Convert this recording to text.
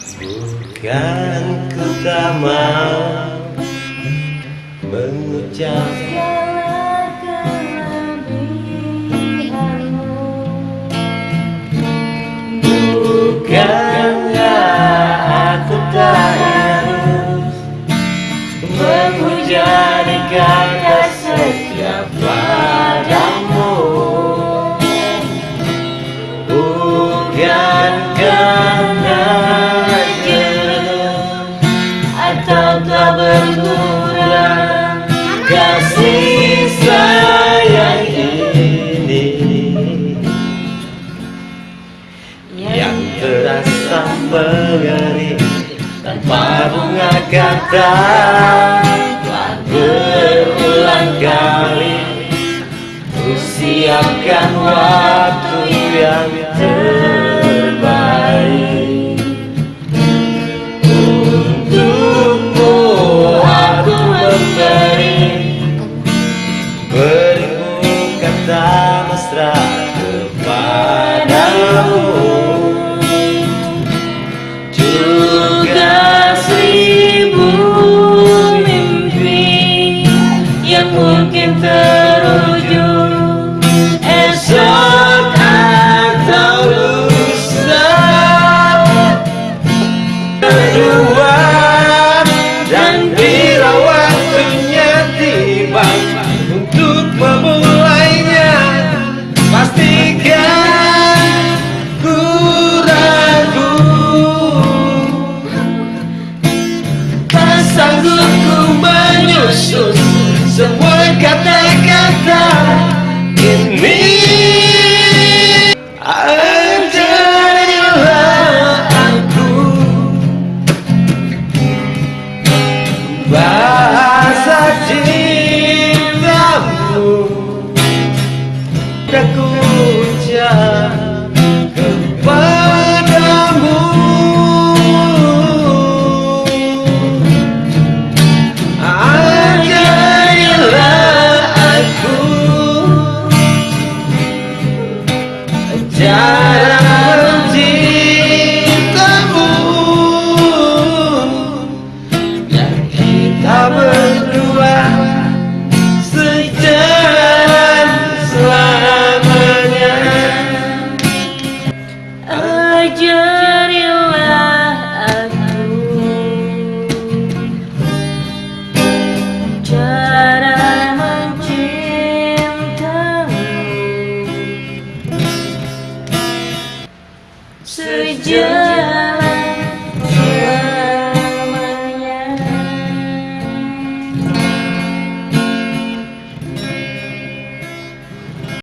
Bukan ku tak mau mengucap yang terasa tanpa berulang kali ku siapkan waktu yang Bye. now katakan ini aku Bahasa cintamu Tak ku sejati